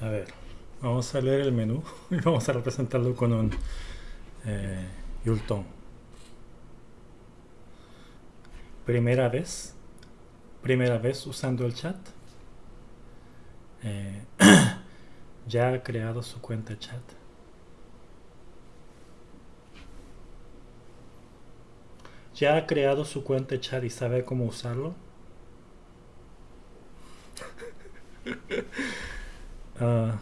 A ver, vamos a leer el menú y vamos a representarlo con un eh, Yulton. Primera vez, primera vez usando el chat. Eh, ya ha creado su cuenta chat. ¿Ya ha creado su cuenta chat y sabe cómo usarlo? Ah.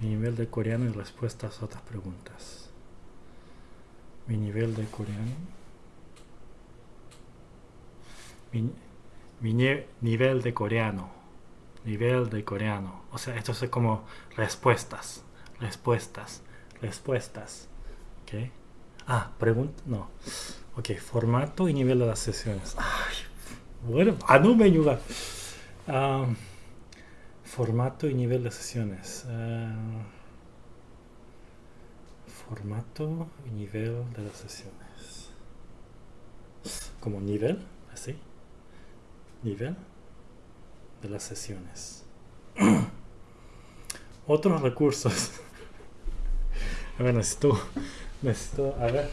mi nivel de coreano y respuestas a otras preguntas. Mi nivel de coreano. Mi, nivel de coreano. Nivel de coreano. O sea, esto es como respuestas. Respuestas. Respuestas. ¿Ok? Ah, pregunta. No. Ok, formato y nivel de las sesiones. Bueno, ah, no me ayuda. formato y nivel de sesiones. Ah, formato y nivel de las sesiones. Como nivel, así. Nivel de las sesiones. Otros recursos. A ver, necesito, necesito, a ver.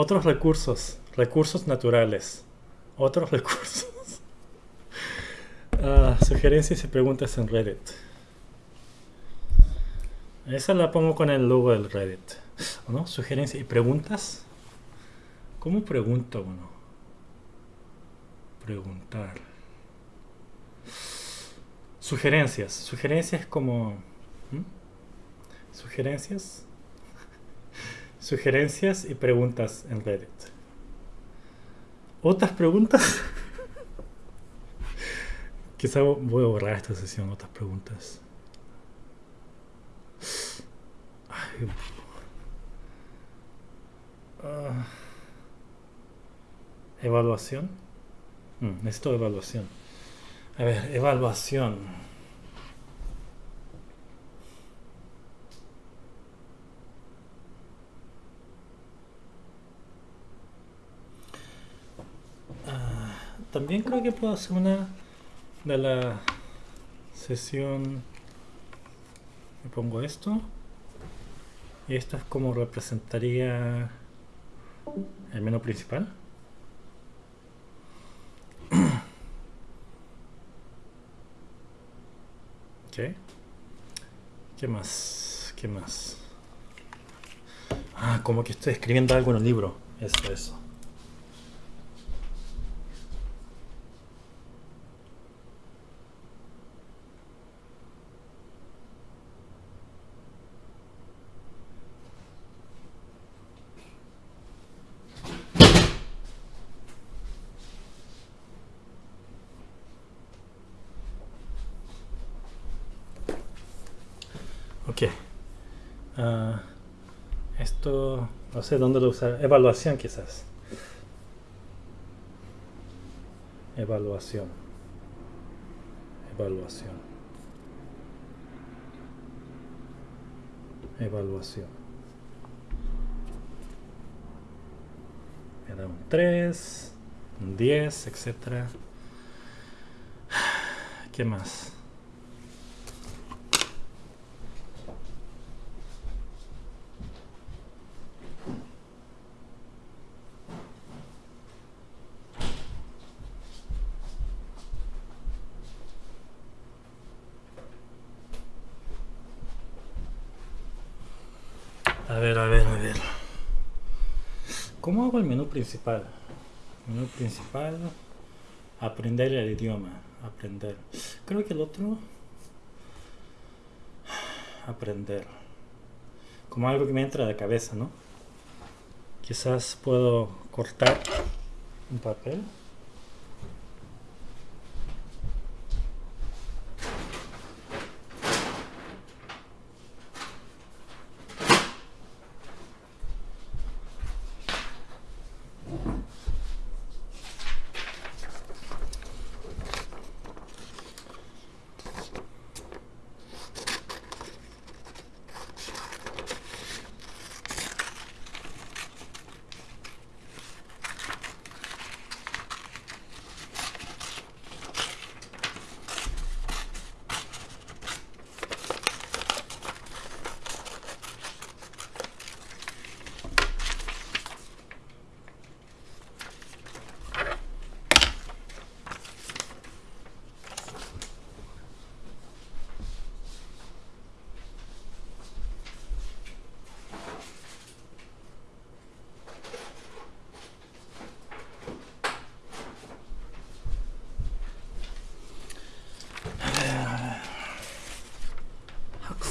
Otros recursos, recursos naturales. Otros recursos. Ah, sugerencias y preguntas en Reddit. Esa la pongo con el logo del Reddit. Sugerencias y preguntas. ¿Cómo pregunto uno? Preguntar. Sugerencias. Sugerencias como... Sugerencias Sugerencias y preguntas en Reddit. ¿Otras preguntas? Quizá voy a borrar esta sesión, otras preguntas. Ah. evaluación. Mm, necesito evaluación. A ver, evaluación. También creo que puedo hacer una de la sesión. Me pongo esto. Y esto es como representaría el menú principal. Ok. ¿qué más? ¿qué más? ah, como que estoy escribiendo algo en el libro. Eso, eso No sé dónde lo usar. Evaluación quizás. Evaluación. Evaluación. Evaluación. Me da un 3, un 10, etc. ¿Qué más? El menú principal. Menú principal. Aprender el idioma. Aprender. Creo que el otro. Aprender. Como algo que me entra de cabeza, ¿no? Quizás puedo cortar un papel.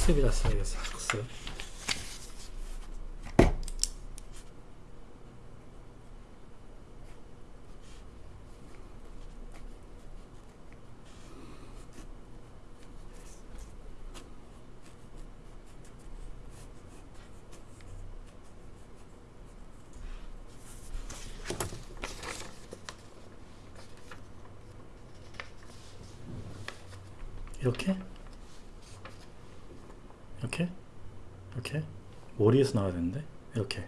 학습이라 써야겠어 학습 이렇게 이렇게? 이렇게? 머리에서 나와야 되는데? 이렇게.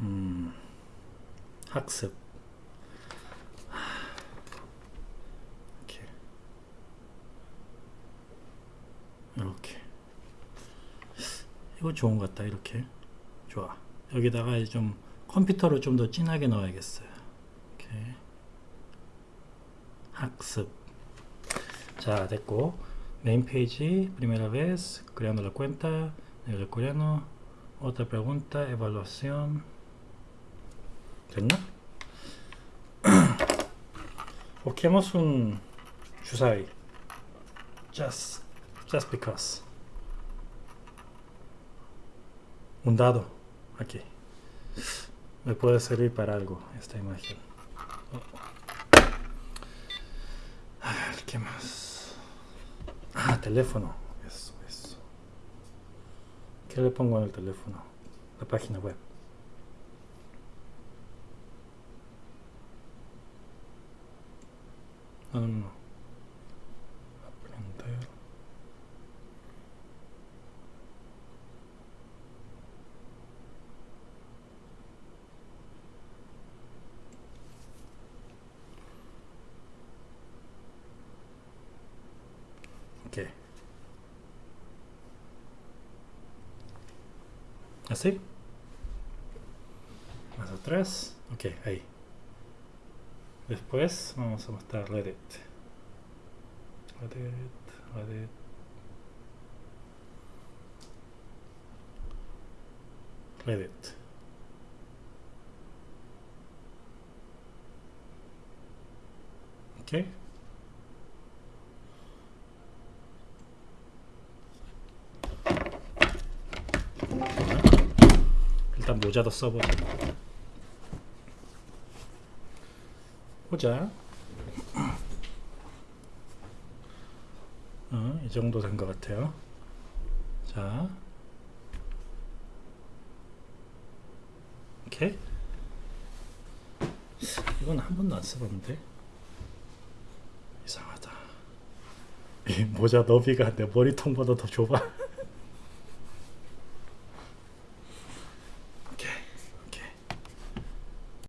음. 학습. 이렇게. 이렇게. 이거 좋은 것 같다. 이렇게. 좋아. 여기다가 이제 좀 컴퓨터로 좀 더 진하게 넣어야겠어요. 이렇게. 학습. 자 됐고 Main page, primera vez, creando la cuenta, nivel coreano, otra pregunta, evaluación. ¿Terminó? Busquemos un Shusai. Just, just because. Un dado. Aquí. Me puede servir para algo esta imagen. Oh. Teléfono. Eso, eso. ¿Qué le pongo en el teléfono? La página web. No, no, no. Aprender. Ok. ¿Así? Más atrás. Ok, ahí. Después vamos a mostrar Reddit. Reddit, Reddit. Reddit. Ok. 일단 모자도 써보자. 모자. 어, 이 정도 된 것 같아요. 자. 오케이. 이건 한 번도 안 써봤는데. 이상하다. 이 모자 너비가 내 머리통보다 더 좁아.